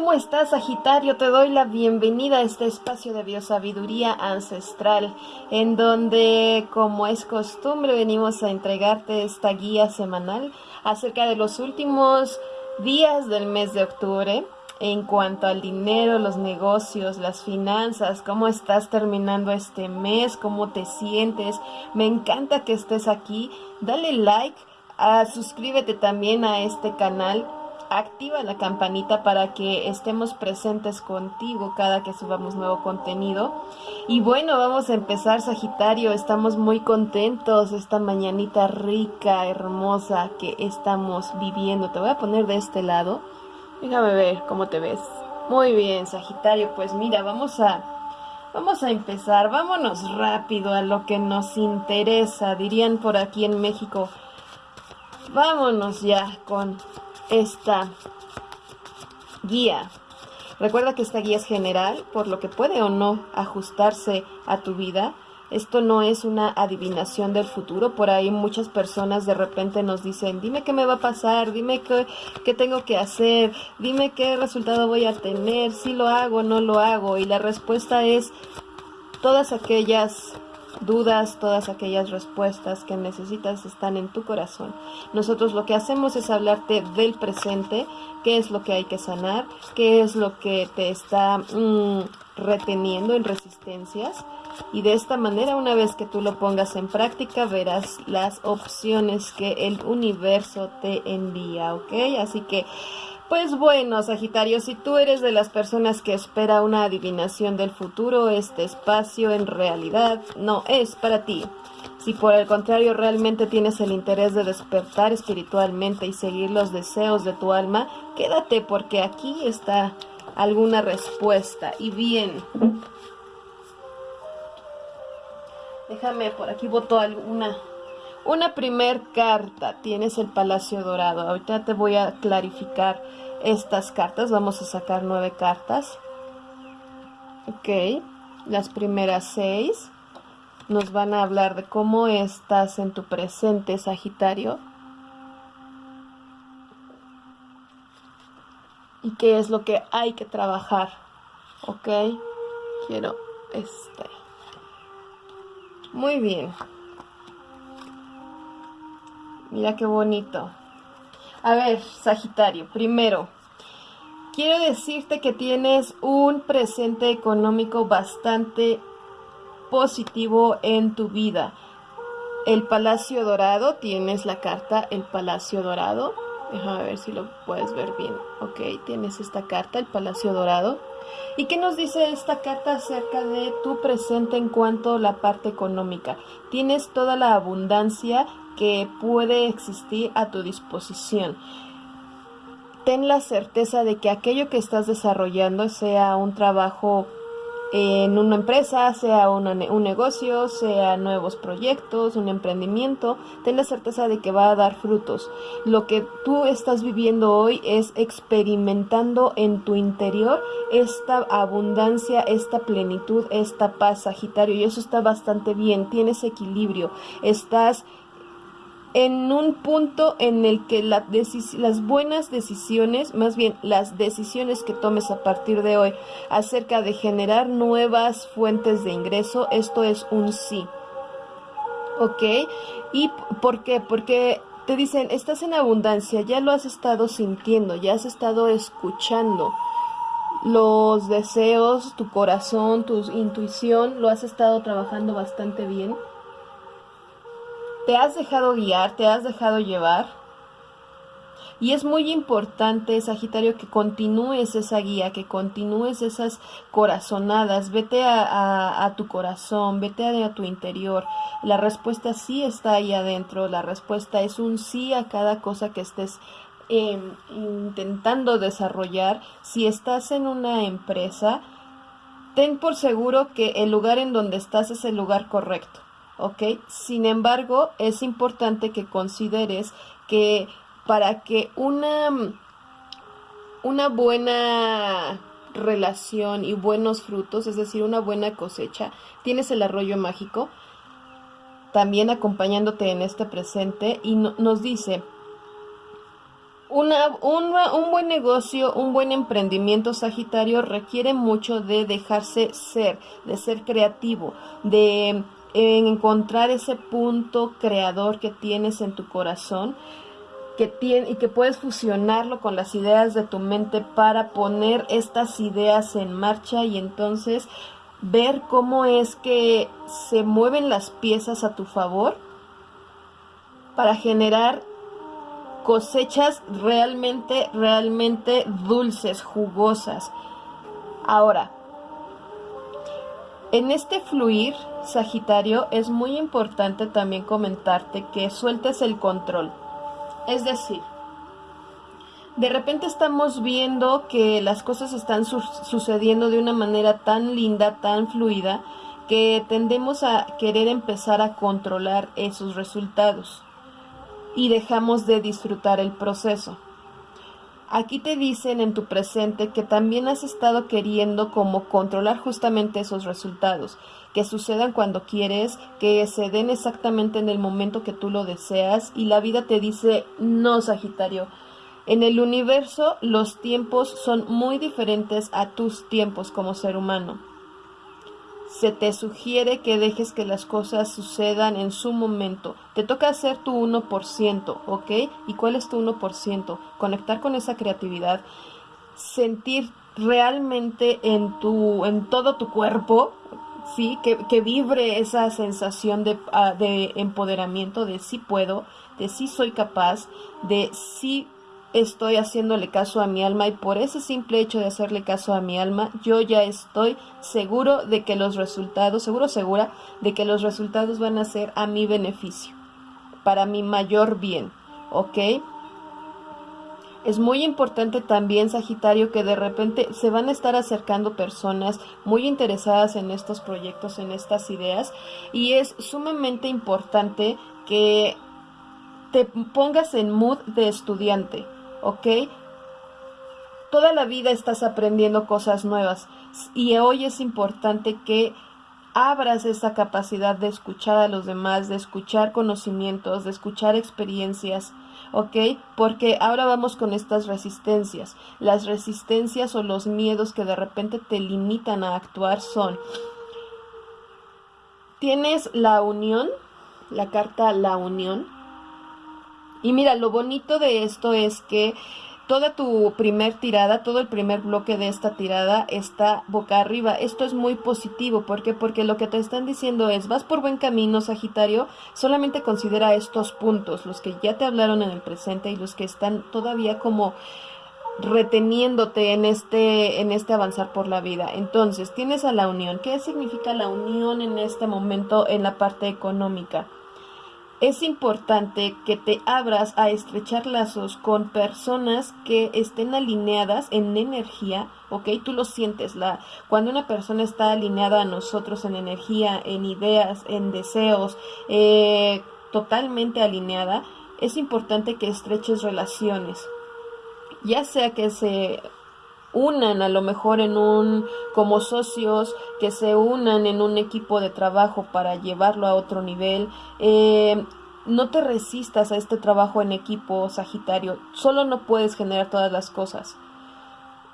¿Cómo estás, Sagitario? Te doy la bienvenida a este espacio de biosabiduría ancestral, en donde, como es costumbre, venimos a entregarte esta guía semanal acerca de los últimos días del mes de octubre en cuanto al dinero, los negocios, las finanzas, cómo estás terminando este mes, cómo te sientes. Me encanta que estés aquí. Dale like, ah, suscríbete también a este canal. Activa la campanita para que estemos presentes contigo cada que subamos nuevo contenido. Y bueno, vamos a empezar Sagitario. Estamos muy contentos esta mañanita rica, hermosa que estamos viviendo. Te voy a poner de este lado Déjame ver cómo te ves. Muy bien, Sagitario. Pues mira, vamos a vamos a empezar. Vámonos rápido a lo que nos interesa, dirían por aquí en México. Vámonos ya con esta guía. Recuerda que esta guía es general, por lo que puede o no ajustarse a tu vida. Esto no es una adivinación del futuro. Por ahí muchas personas de repente nos dicen, dime qué me va a pasar, dime qué, qué tengo que hacer, dime qué resultado voy a tener, si lo hago, no lo hago. Y la respuesta es todas aquellas dudas, todas aquellas respuestas que necesitas están en tu corazón. Nosotros lo que hacemos es hablarte del presente, qué es lo que hay que sanar, qué es lo que te está mm, reteniendo en resistencias y de esta manera una vez que tú lo pongas en práctica verás las opciones que el universo te envía, ¿ok? Así que pues bueno, Sagitario, si tú eres de las personas que espera una adivinación del futuro, este espacio en realidad no es para ti. Si por el contrario realmente tienes el interés de despertar espiritualmente y seguir los deseos de tu alma, quédate porque aquí está alguna respuesta. Y bien, Déjame, por aquí voto alguna. Una primer carta, tienes el Palacio Dorado. Ahorita te voy a clarificar estas cartas. Vamos a sacar nueve cartas. Ok, las primeras seis nos van a hablar de cómo estás en tu presente, Sagitario. Y qué es lo que hay que trabajar. Ok, quiero este. Muy bien. Mira qué bonito. A ver, Sagitario, primero, quiero decirte que tienes un presente económico bastante positivo en tu vida. El Palacio Dorado, tienes la carta El Palacio Dorado. Déjame ver si lo puedes ver bien. Ok, tienes esta carta, el Palacio Dorado. ¿Y qué nos dice esta carta acerca de tu presente en cuanto a la parte económica? Tienes toda la abundancia que puede existir a tu disposición. Ten la certeza de que aquello que estás desarrollando sea un trabajo en una empresa, sea un negocio, sea nuevos proyectos, un emprendimiento, ten la certeza de que va a dar frutos. Lo que tú estás viviendo hoy es experimentando en tu interior esta abundancia, esta plenitud, esta paz, Sagitario, y eso está bastante bien, tienes equilibrio, estás en un punto en el que las buenas decisiones, más bien las decisiones que tomes a partir de hoy acerca de generar nuevas fuentes de ingreso, esto es un sí. ¿Ok? ¿Y por qué? Porque te dicen, estás en abundancia, ya lo has estado sintiendo, ya has estado escuchando los deseos, tu corazón, tu intuición, lo has estado trabajando bastante bien te has dejado guiar, te has dejado llevar. Y es muy importante, Sagitario, que continúes esa guía, que continúes esas corazonadas. Vete a, tu corazón, vete a, tu interior. La respuesta sí está ahí adentro. La respuesta es un sí a cada cosa que estés em, intentando desarrollar. Si estás en una empresa, ten por seguro que el lugar en donde estás es el lugar correcto. ¿Ok? Sin embargo, es importante que consideres que para que una, una buena relación y buenos frutos, es decir, una buena cosecha, tienes el arroyo mágico, también acompañándote en este presente y nos dice, Una, un buen negocio, un buen emprendimiento Sagitario requiere mucho de dejarse ser, de ser creativo, de encontrar ese punto creador que tienes en tu corazón que tiene, y que puedes fusionarlo con las ideas de tu mente para poner estas ideas en marcha y entonces ver cómo es que se mueven las piezas a tu favor para generar cosechas realmente, realmente dulces, jugosas. Ahora, en este fluir, Sagitario, es muy importante también comentarte que sueltes el control. Es decir, de repente estamos viendo que las cosas están sucediendo de una manera tan linda, tan fluida, que tendemos a querer empezar a controlar esos resultados y dejamos de disfrutar el proceso. Aquí te dicen en tu presente que también has estado queriendo como controlar justamente esos resultados, que sucedan cuando quieres, que se den exactamente en el momento que tú lo deseas y la vida te dice, no, Sagitario, en el universo los tiempos son muy diferentes a tus tiempos como ser humano se te sugiere que dejes que las cosas sucedan en su momento. Te toca hacer tu 1%, ¿ok? ¿Y cuál es tu 1%? Conectar con esa creatividad, sentir realmente en tu en todo tu cuerpo, sí, que, que vibre esa sensación de, ah, de empoderamiento, de sí puedo, de sí soy capaz, de sí estoy haciéndole caso a mi alma y por ese simple hecho de hacerle caso a mi alma, yo ya estoy seguro de que los resultados, seguro segura de que los resultados van a ser a mi beneficio, para mi mayor bien, ¿ok? Es muy importante también, Sagitario, que de repente se van a estar acercando personas muy interesadas en estos proyectos, en estas ideas, y es sumamente importante que te pongas en mood de estudiante, ¿ok? Toda la vida estás aprendiendo cosas nuevas y hoy es importante que abras esa capacidad de escuchar a los demás, de escuchar conocimientos, de escuchar experiencias, ¿ok? Porque ahora vamos con estas resistencias. Las resistencias o los miedos que de repente te limitan a actuar son, tienes la unión, la carta la unión, y mira, lo bonito de esto es que toda tu primer tirada, todo el primer bloque de esta tirada está boca arriba. Esto es muy positivo. ¿Por qué? Porque lo que te están diciendo es, vas por buen camino, Sagitario, solamente considera estos puntos, los que ya te hablaron en el presente y los que están todavía como reteniéndote en este en este avanzar por la vida. Entonces, tienes a la unión. ¿Qué significa la unión en este momento en la parte económica? Es importante que te abras a estrechar lazos con personas que estén alineadas en energía, ¿ok? Tú lo sientes, la, cuando una persona está alineada a nosotros en energía, en ideas, en deseos, eh, totalmente alineada, es importante que estreches relaciones, ya sea que se unan a lo mejor en un como socios que se unan en un equipo de trabajo para llevarlo a otro nivel eh, no te resistas a este trabajo en equipo sagitario solo no puedes generar todas las cosas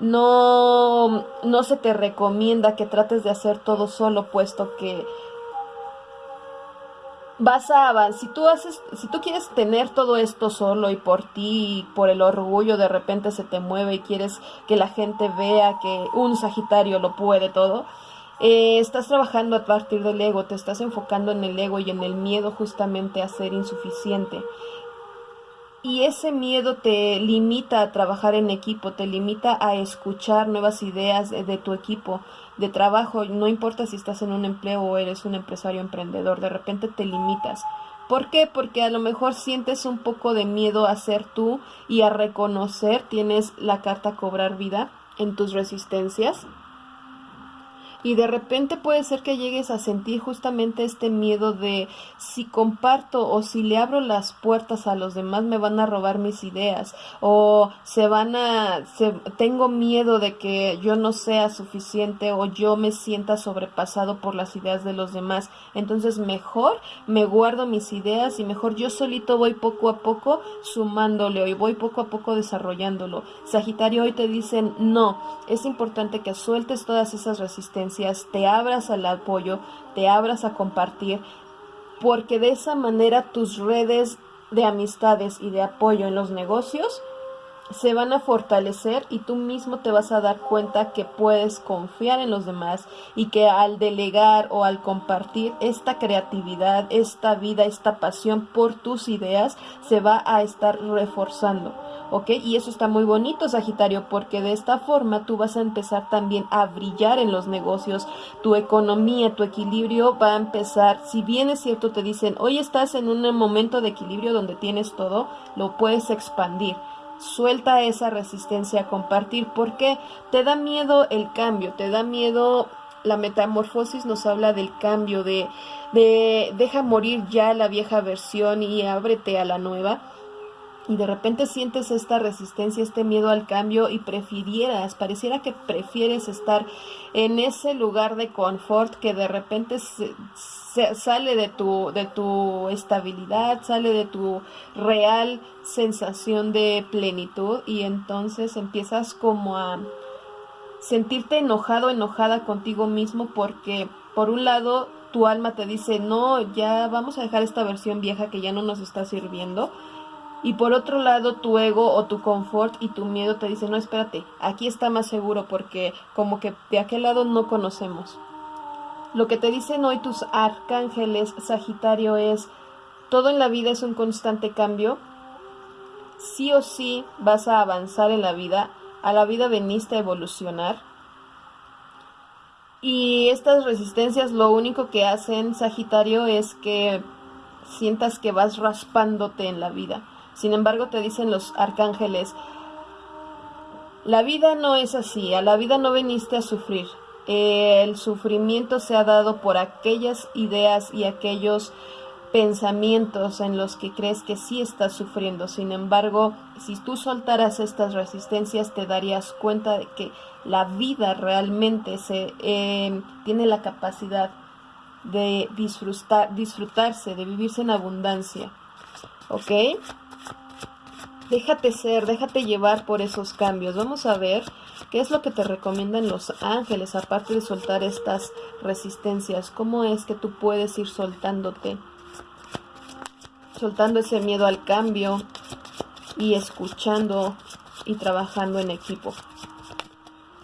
no no se te recomienda que trates de hacer todo solo puesto que vas a avanzar. Si tú haces, si tú quieres tener todo esto solo y por ti, y por el orgullo de repente se te mueve y quieres que la gente vea que un Sagitario lo puede todo, eh, estás trabajando a partir del ego, te estás enfocando en el ego y en el miedo justamente a ser insuficiente. Y ese miedo te limita a trabajar en equipo, te limita a escuchar nuevas ideas de, tu equipo de trabajo. No importa si estás en un empleo o eres un empresario emprendedor, de repente te limitas. ¿Por qué? Porque a lo mejor sientes un poco de miedo a ser tú y a reconocer, tienes la carta cobrar vida en tus resistencias. Y de repente puede ser que llegues a sentir justamente este miedo de si comparto o si le abro las puertas a los demás me van a robar mis ideas o se van a se, tengo miedo de que yo no sea suficiente o yo me sienta sobrepasado por las ideas de los demás. Entonces mejor me guardo mis ideas y mejor yo solito voy poco a poco sumándole y voy poco a poco desarrollándolo. Sagitario hoy te dicen no, es importante que sueltes todas esas resistencias te abras al apoyo, te abras a compartir, porque de esa manera tus redes de amistades y de apoyo en los negocios se van a fortalecer y tú mismo te vas a dar cuenta que puedes confiar en los demás y que al delegar o al compartir esta creatividad, esta vida, esta pasión por tus ideas se va a estar reforzando. ¿Ok? Y eso está muy bonito, Sagitario, porque de esta forma tú vas a empezar también a brillar en los negocios, tu economía, tu equilibrio va a empezar, si bien es cierto, te dicen, hoy estás en un momento de equilibrio donde tienes todo, lo puedes expandir. Suelta esa resistencia a compartir porque te da miedo el cambio, te da miedo la metamorfosis nos habla del cambio, de, de deja morir ya la vieja versión y ábrete a la nueva y de repente sientes esta resistencia, este miedo al cambio y prefirieras, pareciera que prefieres estar en ese lugar de confort que de repente se, sale de tu, de tu estabilidad, sale de tu real sensación de plenitud y entonces empiezas como a sentirte enojado, enojada contigo mismo porque por un lado tu alma te dice, no, ya vamos a dejar esta versión vieja que ya no nos está sirviendo y por otro lado, tu ego o tu confort y tu miedo te dicen, no, espérate, aquí está más seguro porque como que de aquel lado no conocemos. Lo que te dicen hoy tus arcángeles, Sagitario, es, todo en la vida es un constante cambio. Sí o sí vas a avanzar en la vida. A la vida veniste a evolucionar. Y estas resistencias lo único que hacen, Sagitario, es que sientas que vas raspándote en la vida sin embargo, te dicen los arcángeles, la vida no es así, a la vida no veniste a sufrir. El sufrimiento se ha dado por aquellas ideas y aquellos pensamientos en los que crees que sí estás sufriendo. Sin embargo, si tú soltaras estas resistencias, te darías cuenta de que la vida realmente se, eh, tiene la capacidad de disfrutar, disfrutarse, de vivirse en abundancia. ¿Ok? Déjate ser, déjate llevar por esos cambios. Vamos a ver qué es lo que te recomiendan los ángeles, aparte de soltar estas resistencias. ¿Cómo es que tú puedes ir soltándote? Soltando ese miedo al cambio y escuchando y trabajando en equipo.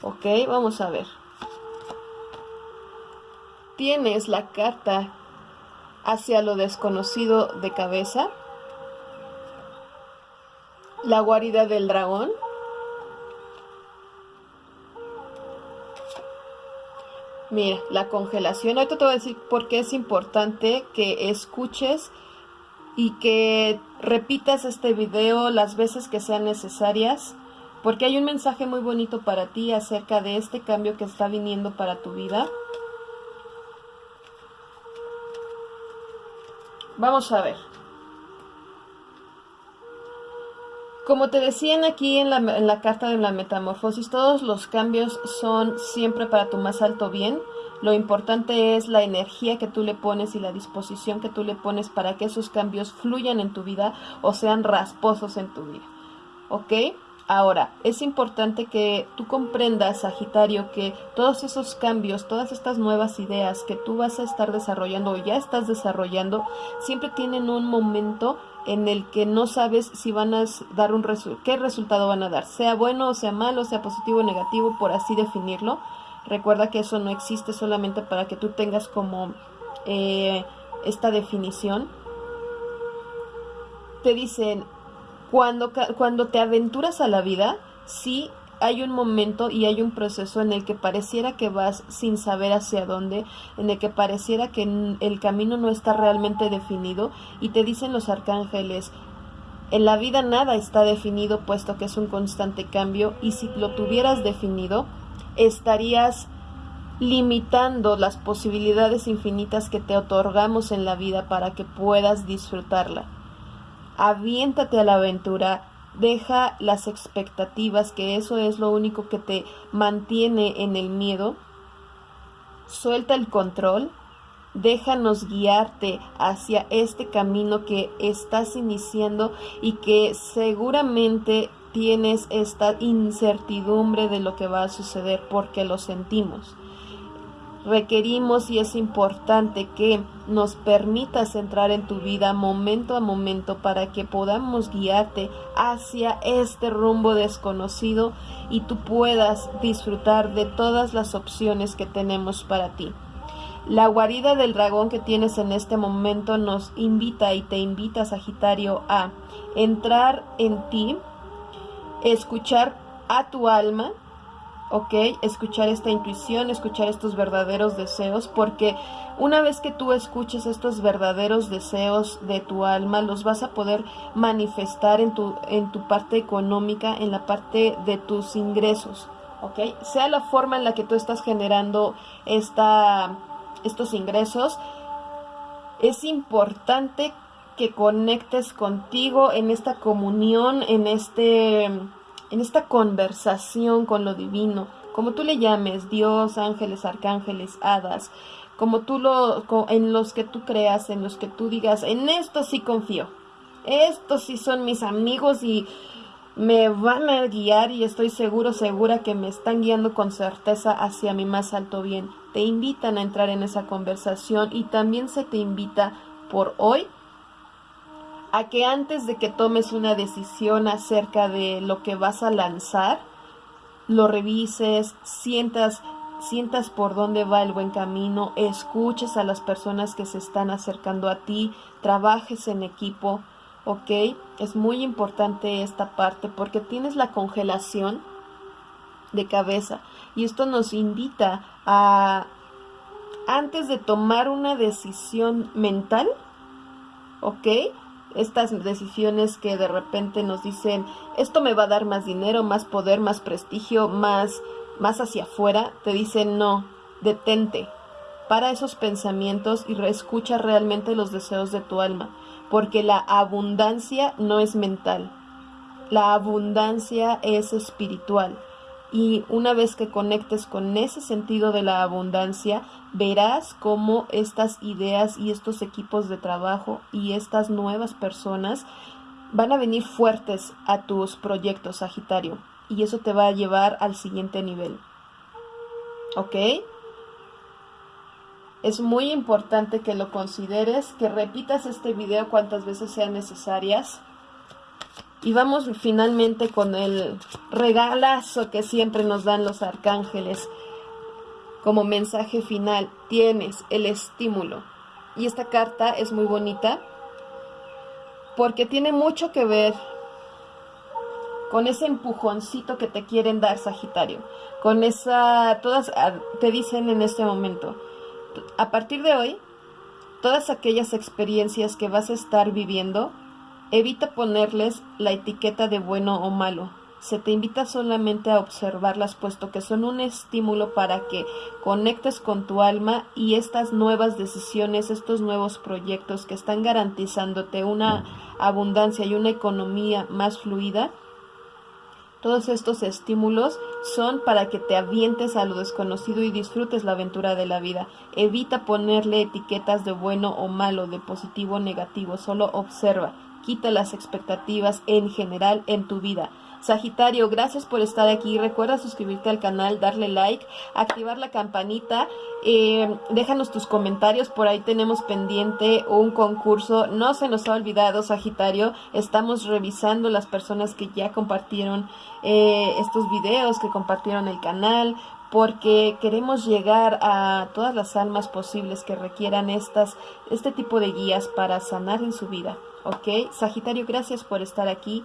Ok, vamos a ver. Tienes la carta hacia lo desconocido de cabeza la guarida del dragón. Mira, la congelación. Ahorita te voy a decir por qué es importante que escuches y que repitas este video las veces que sean necesarias, porque hay un mensaje muy bonito para ti acerca de este cambio que está viniendo para tu vida. Vamos a ver. Como te decían aquí en la, carta de la metamorfosis, todos los cambios son siempre para tu más alto bien. Lo importante es la energía que tú le pones y la disposición que tú le pones para que esos cambios fluyan en tu vida o sean rasposos en tu vida. ¿Ok? Ahora, es importante que tú comprendas, Sagitario, que todos esos cambios, todas estas nuevas ideas que tú vas a estar desarrollando o ya estás desarrollando, siempre tienen un momento en el que no sabes si van a dar un qué resultado van a dar, sea bueno o sea malo, sea positivo o negativo, por así definirlo. Recuerda que eso no existe solamente para que tú tengas como eh, esta definición. Te dicen, cuando, cuando te aventuras a la vida, sí hay un momento y hay un proceso en el que pareciera que vas sin saber hacia dónde, en el que pareciera que el camino no está realmente definido y te dicen los arcángeles, en la vida nada está definido puesto que es un constante cambio y si lo tuvieras definido, estarías limitando las posibilidades infinitas que te otorgamos en la vida para que puedas disfrutarla. Aviéntate a la aventura, deja las expectativas, que eso es lo único que te mantiene en el miedo. Suelta el control, déjanos guiarte hacia este camino que estás iniciando y que seguramente tienes esta incertidumbre de lo que va a suceder porque lo sentimos requerimos y es importante que nos permitas entrar en tu vida momento a momento para que podamos guiarte hacia este rumbo desconocido y tú puedas disfrutar de todas las opciones que tenemos para ti. La guarida del dragón que tienes en este momento nos invita y te invita, Sagitario, a entrar en ti, escuchar a tu alma, ¿ok? Escuchar esta intuición, escuchar estos verdaderos deseos, porque una vez que tú escuches estos verdaderos deseos de tu alma, los vas a poder manifestar en tu, en tu parte económica, en la parte de tus ingresos, ¿ok? Sea la forma en la que tú estás generando esta, estos ingresos, es importante que conectes contigo en esta comunión, en este en esta conversación con lo divino, como tú le llames, Dios, ángeles, arcángeles, hadas, como tú lo, en los que tú creas, en los que tú digas, en esto sí confío, estos sí son mis amigos y me van a guiar y estoy seguro, segura que me están guiando con certeza hacia mi más alto bien. Te invitan a entrar en esa conversación y también se te invita por hoy a que antes de que tomes una decisión acerca de lo que vas a lanzar, lo revises, sientas, sientas por dónde va el buen camino, escuches a las personas que se están acercando a ti, trabajes en equipo, ¿ok? Es muy importante esta parte porque tienes la congelación de cabeza y esto nos invita a, antes de tomar una decisión mental, ¿ok? Estas decisiones que de repente nos dicen, esto me va a dar más dinero, más poder, más prestigio, más, más hacia afuera, te dicen, no, detente, para esos pensamientos y escucha realmente los deseos de tu alma, porque la abundancia no es mental, la abundancia es espiritual. Y una vez que conectes con ese sentido de la abundancia, verás cómo estas ideas y estos equipos de trabajo y estas nuevas personas van a venir fuertes a tus proyectos, Sagitario. Y eso te va a llevar al siguiente nivel. ¿Ok? Es muy importante que lo consideres, que repitas este video cuantas veces sean necesarias y vamos finalmente con el regalazo que siempre nos dan los arcángeles. Como mensaje final, tienes el estímulo. Y esta carta es muy bonita porque tiene mucho que ver con ese empujoncito que te quieren dar, Sagitario. Con esa, todas te dicen en este momento, a partir de hoy, todas aquellas experiencias que vas a estar viviendo, Evita ponerles la etiqueta de bueno o malo. Se te invita solamente a observarlas puesto que son un estímulo para que conectes con tu alma y estas nuevas decisiones, estos nuevos proyectos que están garantizándote una abundancia y una economía más fluida, todos estos estímulos son para que te avientes a lo desconocido y disfrutes la aventura de la vida. Evita ponerle etiquetas de bueno o malo, de positivo o negativo, solo observa quita las expectativas en general en tu vida. Sagitario, gracias por estar aquí. Recuerda suscribirte al canal, darle like, activar la campanita. Eh, déjanos tus comentarios. Por ahí tenemos pendiente un concurso. No se nos ha olvidado, Sagitario. Estamos revisando las personas que ya compartieron eh, estos videos, que compartieron el canal porque queremos llegar a todas las almas posibles que requieran estas, este tipo de guías para sanar en su vida. ¿Ok? Sagitario, gracias por estar aquí.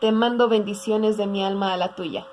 Te mando bendiciones de mi alma a la tuya.